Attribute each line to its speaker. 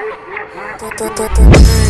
Speaker 1: Tu, tu, tu, tu, tu.